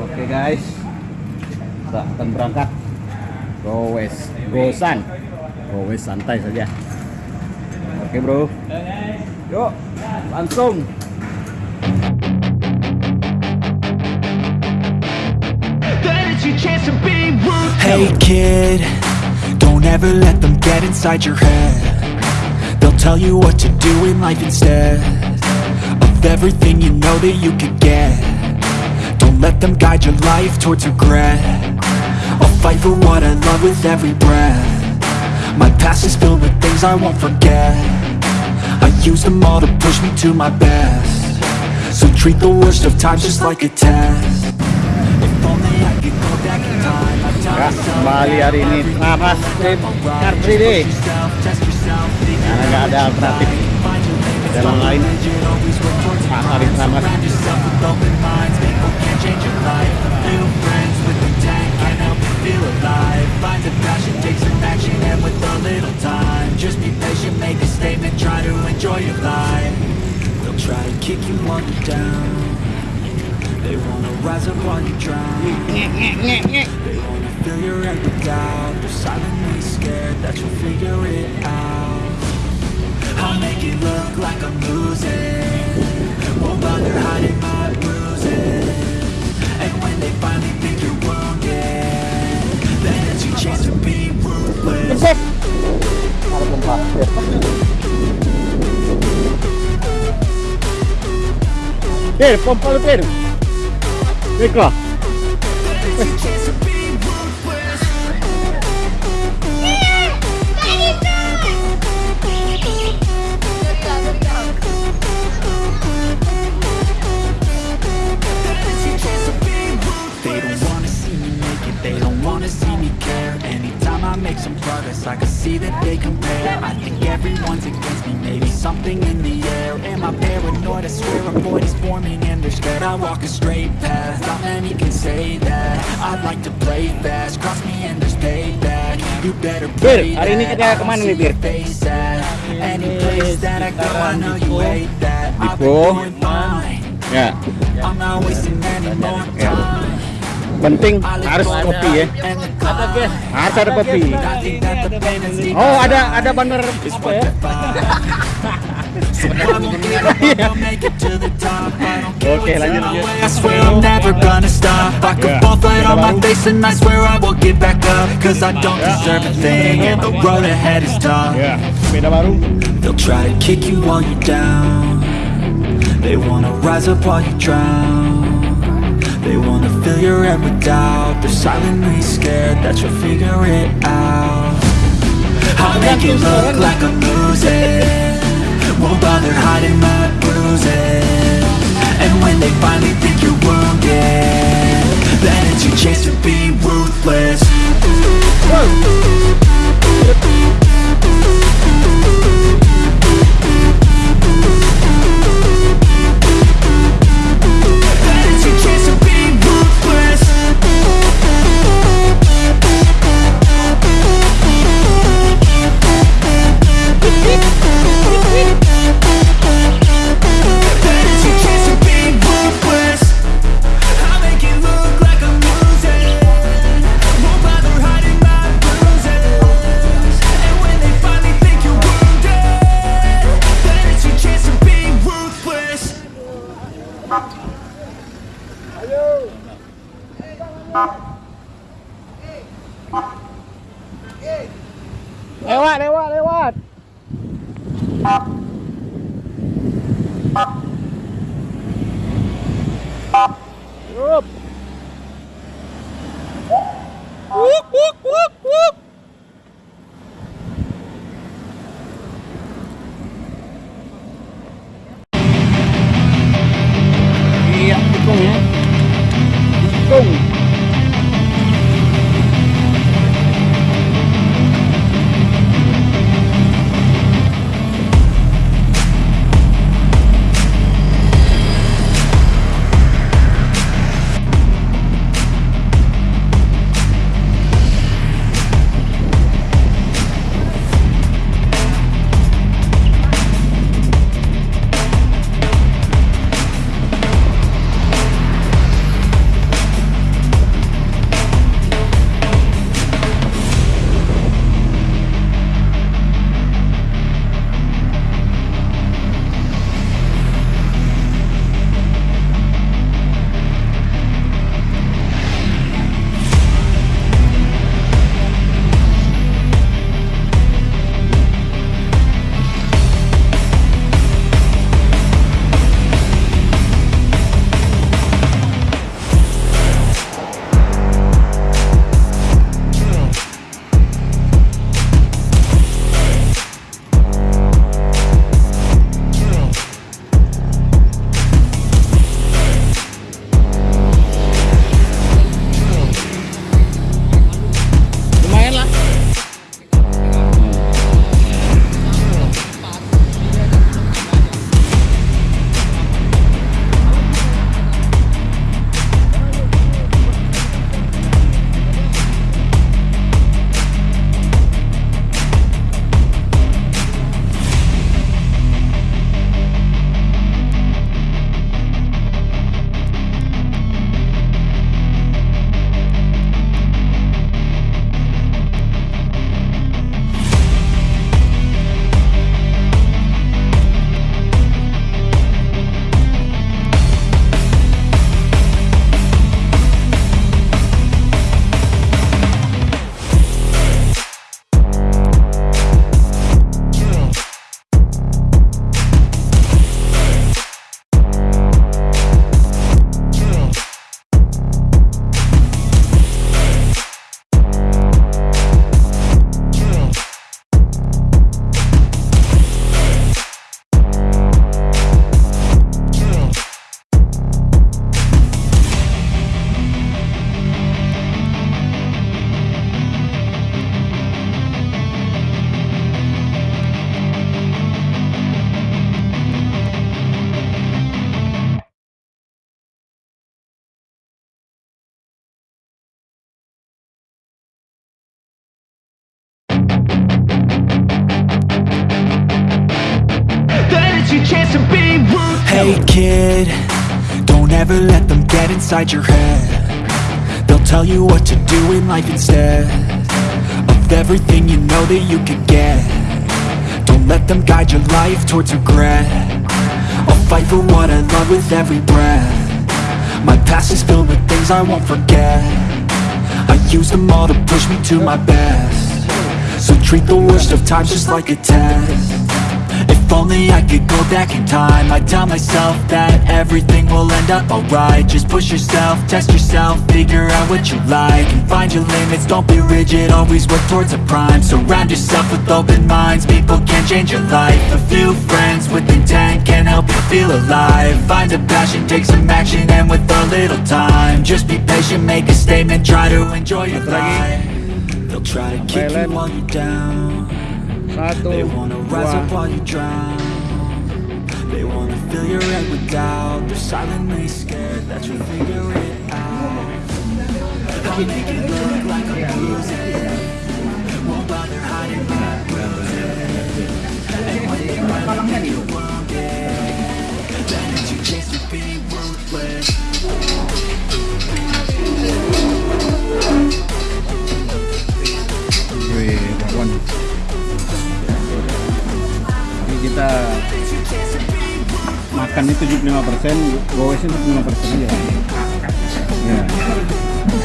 Oke guys, kita akan berangkat. Go west, go sun, go west santai saja. Oke bro, yuk langsung. Hey kid, don't ever let them get inside your head. They'll tell you what to do in life instead of everything you know that you could get. Let them guide your life towards regret. I'll fight for what I love with every breath. My past is filled with things I won't forget. I use them all to push me to my best. So treat the worst of times just like a test. If only I could go back in time, I'd tell Ya, myself kembali hari ini Tramas Trip Car Free Day Karena ada alternatif jalan lain Pak Arif Tramas Just be patient, make a statement, try to enjoy your life They'll try to kick you while you're down They wanna rise up while you drown They wanna fill your head with doubt They're silently scared that you'll figure it out look like I'm losing Won't bother hiding my bruises And when they finally think you're wounded Then it's your chance to be ruthless. Per, pompa lo per Ecco Then make some progress, I can see that they compare. I think everyone's against me, maybe something in the air. Am I paranoid? I swear a void is forming and they're scared I walk a straight path, not many can say that. I'd like to play fast, cross me and there's payback. You better play hari ini kita I don't kemana see nih, Bir? your face at Any place that I go, I know you hate that. I've been Dipo. doing fine. Ya, I'm not wasting any more time penting. Harus kopi ya. harus ada kopi. oh ada ada banner apa ya? Oke lanjut Ya, baru. They'll try to kick you while down. They wanna rise up while you drown. They wanna fill your head with doubt. They're silently scared that you'll figure it out. I'll make it look like I'm losing chance to be. Hey kid, don't ever let them get inside your head. They'll tell you what to do in life instead of everything you know that you could get. Don't let them guide your life towards regret. I'll fight for what I love with every breath. My past is filled with things I won't forget. I use them all to push me to my best. So treat the worst of times just like a test. If only I could go back in time. I'd tell myself that everything will end up alright. Just push yourself, test yourself, figure out what you like And find your limits, don't be rigid, always work towards a prime. Surround yourself with open minds, people can change your life. A few friends with intent can help you feel alive. Find a passion, take some action, and with a little time Just be patient, make a statement, try to enjoy your life. They'll try to kick you while you're down They wanna rise up while you drown. They wanna fill your head with doubt. They're silently scared that you'll figure it out. I'll make it look like I'm losing Won't bother hiding my And when they finally makannya 75 persen, gowesnya 75 persen. Ya.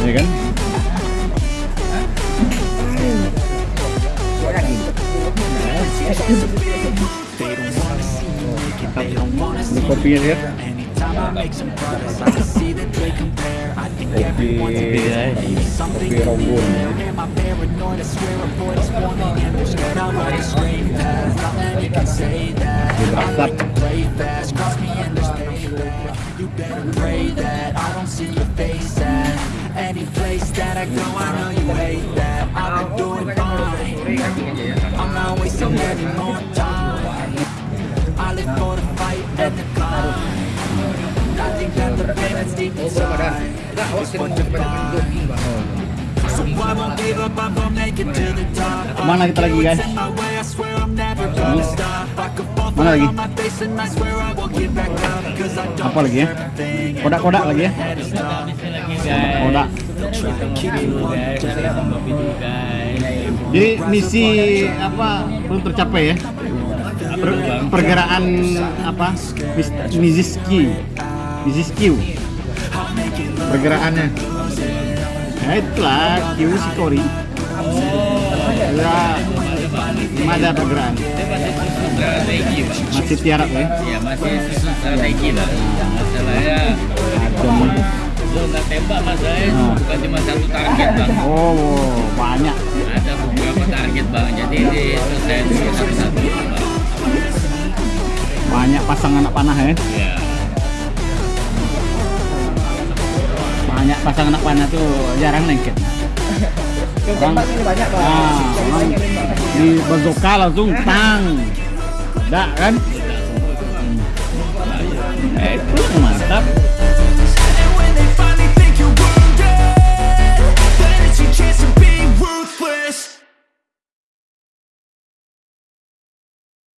ya kan? Ini kopinya lihat. Kopi, kopi rombun. Di pray that I don't see your face at any place that I go. I know you hate that. I've been doing fine. I'm not wasting any more time. I live for the fight and the climb. I think that the pain that's deep inside is what defines. So I won't give up, I'm gonna make it to the top. Kemana kita lagi, guys? mana lagi? Apa lagi ya? Kodak-kodak lagi ya? Kodak. Jadi misi apa belum tercapai ya? Per, pergerakan apa? Miziski. Miziski. Pergerakannya. Nah itulah Q si Kori ya belum ada pergerakan. strategi Pak. Masih tiarap ya. ya masih susun strategi lah masalahnya nggak tembak masalahnya Ah. bukan cuma satu target bang Oh banyak. ada beberapa target bang jadi diselesaikan satu-satu bang Banyak pasang anak panah ya. ya Banyak pasang anak panah tuh jarang lengket. Banyak orang di bazooka langsung tang. Dak kan? Eh, itu mantap.